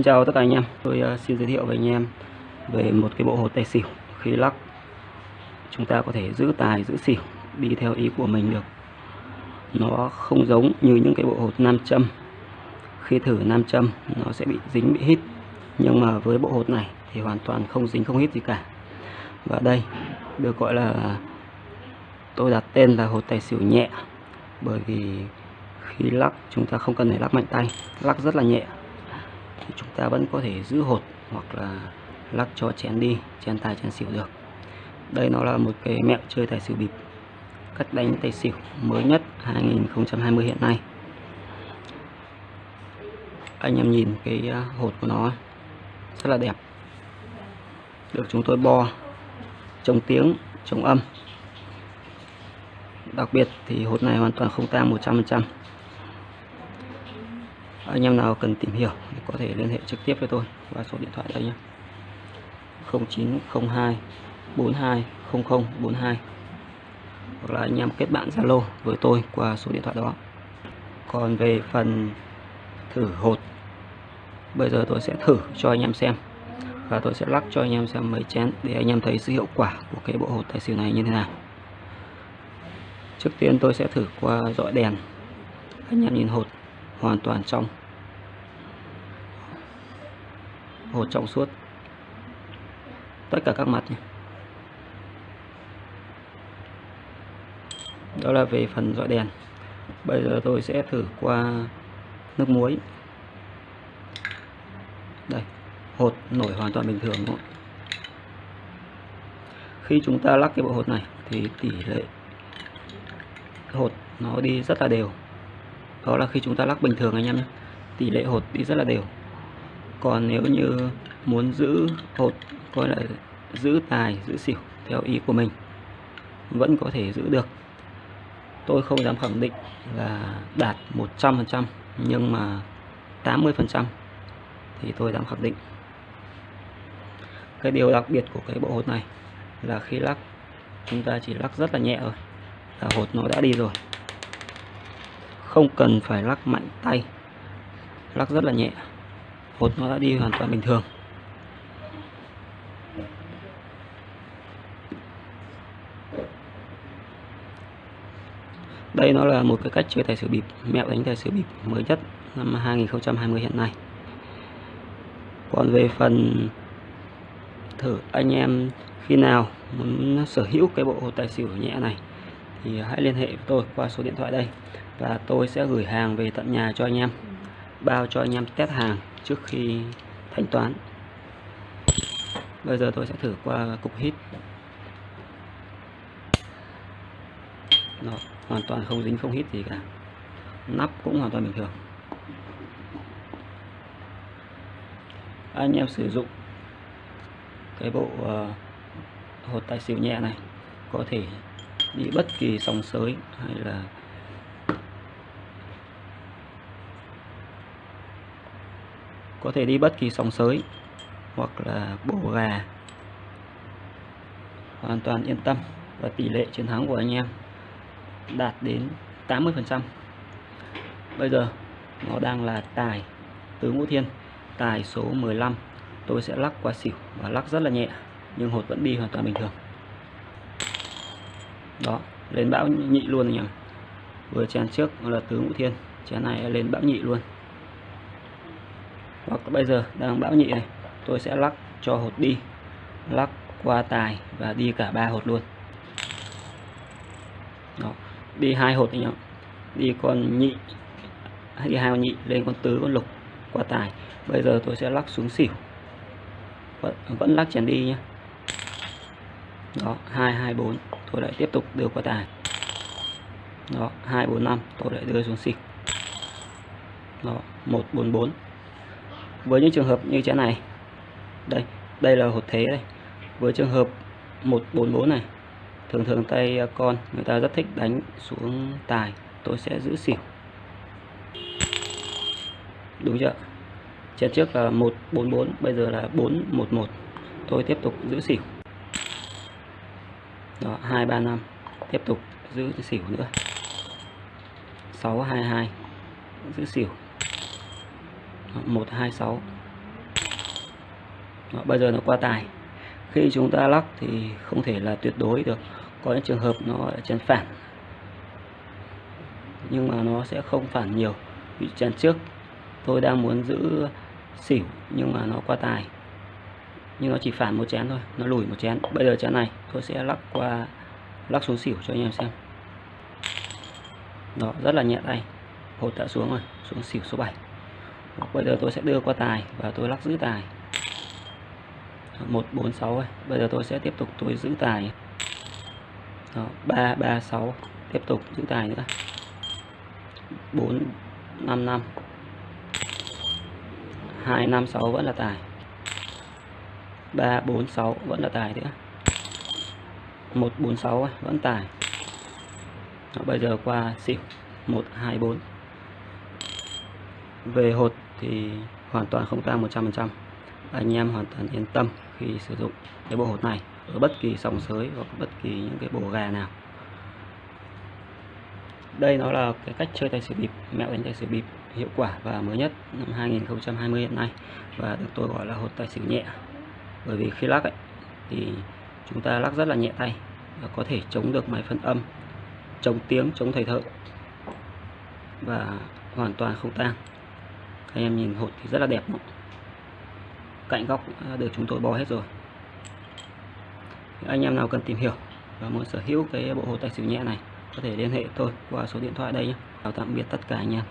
Xin chào tất cả anh em, tôi uh, xin giới thiệu với anh em về một cái bộ hột tài xỉu khi lắc. Chúng ta có thể giữ tài giữ xỉu đi theo ý của mình được. Nó không giống như những cái bộ hột nam châm. Khi thử nam châm nó sẽ bị dính bị hít. Nhưng mà với bộ hột này thì hoàn toàn không dính không hít gì cả. Và đây được gọi là tôi đặt tên là hột tài xỉu nhẹ. Bởi vì khi lắc chúng ta không cần phải lắc mạnh tay lắc rất là nhẹ thì chúng ta vẫn có thể giữ hột hoặc là lắc cho chén đi, chén tài, chén xỉu được. Đây nó là một cái mẹo chơi tài xỉu bịp cách đánh tài xỉu mới nhất 2020 hiện nay. Anh em nhìn cái à, hột của nó rất là đẹp. Được chúng tôi bo, chống tiếng, chống âm. Đặc biệt thì hột này hoàn toàn không tang 100% anh em nào cần tìm hiểu thì có thể liên hệ trực tiếp với tôi qua số điện thoại đây nhé. 0902 42 0042 hoặc là anh em kết bạn Zalo với tôi qua số điện thoại đó. Còn về phần thử hột, bây giờ tôi sẽ thử cho anh em xem và tôi sẽ lắc cho anh em xem mấy chén để anh em thấy sự hiệu quả của cái bộ hột tài xỉu này như thế nào. Trước tiên tôi sẽ thử qua dọi đèn. Anh em nhìn hột hoàn toàn trong. Hột trong suốt. Tất cả các mặt nhé. đó là về phần dọi đèn. Bây giờ tôi sẽ thử qua nước muối. Đây, hột nổi hoàn toàn bình thường thôi. khi chúng ta lắc cái bộ hột này thì tỷ lệ hột nó đi rất là đều đó là khi chúng ta lắc bình thường anh em nhé. Tỷ lệ hột đi rất là đều. Còn nếu như muốn giữ hột, coi là giữ tài, giữ xỉu theo ý của mình, vẫn có thể giữ được. Tôi không dám khẳng định là đạt 100% nhưng mà 80% thì tôi dám khẳng định. Cái điều đặc biệt của cái bộ hột này là khi lắc, chúng ta chỉ lắc rất là nhẹ rồi là hột nó đã đi rồi không cần phải lắc mạnh tay. Lắc rất là nhẹ. Hột nó đã đi hoàn toàn bình thường. Đây nó là một cái cách chơi tài xỉu bịp. Mẹo đánh tài xỉu bịp mới nhất năm 2020 hiện nay. Còn về phần thử anh em khi nào muốn sở hữu cái bộ tài xỉu nhẹ này thì hãy liên hệ với tôi qua số điện thoại đây và tôi sẽ gửi hàng về tận nhà cho anh em. Bao cho anh em test hàng trước khi thanh toán. Bây giờ tôi sẽ thử qua cục hít. Đó, hoàn toàn không dính không hít gì cả. Nắp cũng hoàn toàn bình thường. Anh em sử dụng cái bộ uh, hột tài xỉu nhẹ này có thể đi bất kỳ sóng sới hay là có thể đi bất kỳ sóng sới hoặc là bổ gà. Hoàn toàn yên tâm và tỷ lệ chiến thắng của anh em đạt đến 80% bây giờ, nó đang là tài tứ ngũ thiên, tài số 15 tôi sẽ lắc qua xỉu và lắc rất là nhẹ, nhưng hột vẫn đi hoàn toàn bình thường. Đó, lên bão nhị luôn nhỉ vừa chén trước là tứ ngũ thiên, chén này lên bão nhị luôn hoặc bây giờ đang bão nhị này tôi sẽ lắc cho hột đi. Lắc qua tài và đi cả ba hột luôn. Đó đi hai hột anh em đi con nhị đi hai con nhị lên con tứ con lục qua tài. Bây giờ tôi sẽ lắc xuống xỉu. Vẫn, vẫn lắc chèn đi nhé đó hai hai bốn. Tôi lại tiếp tục đưa qua tài. Đó hai bốn năm. Tôi lại đưa xuống xỉu. Đó một bốn bốn với những trường hợp như thế này. Đây đây là hột thế đây. Với trường hợp 144 này, thường thường tay à, con người ta rất thích đánh xuống tài, tôi sẽ giữ xỉu. Đúng chưa? Trên trước là 144 bây giờ là 411 tôi tiếp tục giữ xỉu. Đó 235 tiếp tục giữ xỉu nữa. 622 giữ xỉu. 126 Đó, bây giờ nó qua tài. Khi chúng ta lắc thì không thể là tuyệt đối được. Có những trường hợp nó ở chén phản. Nhưng mà nó sẽ không phản nhiều. Bị chén trước tôi đang muốn giữ xỉu nhưng mà nó qua tài. Nhưng nó chỉ phản một chén thôi nó lùi một chén. Bây giờ chén này tôi sẽ lắc qua lắc xuống xỉu cho anh em xem. Đó rất là nhẹ tay. Hột đã xuống rồi xuống xỉu số 7 bây giờ tôi sẽ đưa qua tài và tôi lắc giữ tài. 146 bây giờ tôi sẽ tiếp tục tôi giữ tài. Đó, 336 tiếp tục giữ tài nữa. 455 256 vẫn là tài. 346 vẫn là tài nữa. 146 vẫn tài. Đó, bây giờ qua xỉu. 124 về hột thì hoàn toàn không tăng 100% anh em hoàn toàn yên tâm khi sử dụng cái bộ hột này ở bất kỳ sòng sới hoặc bất kỳ những cái bộ gà nào. Đây nó là cái cách chơi tài xỉu bịp mẹo đánh tài xỉu bịp hiệu quả và mới nhất năm 2020 hiện nay và được tôi gọi là hột tài xỉu nhẹ. Bởi vì khi lắc ấy, thì chúng ta lắc rất là nhẹ tay và có thể chống được máy phân âm chống tiếng chống thầy thợ và hoàn toàn không tang anh em nhìn hột thì rất là đẹp cạnh góc à, được chúng tôi bó hết rồi. Anh em nào cần tìm hiểu và muốn sở hữu cái bộ hồ tài xỉu nhẹ này, có thể liên hệ tôi qua số điện thoại đây nhé. Chào tạm biệt tất cả anh em.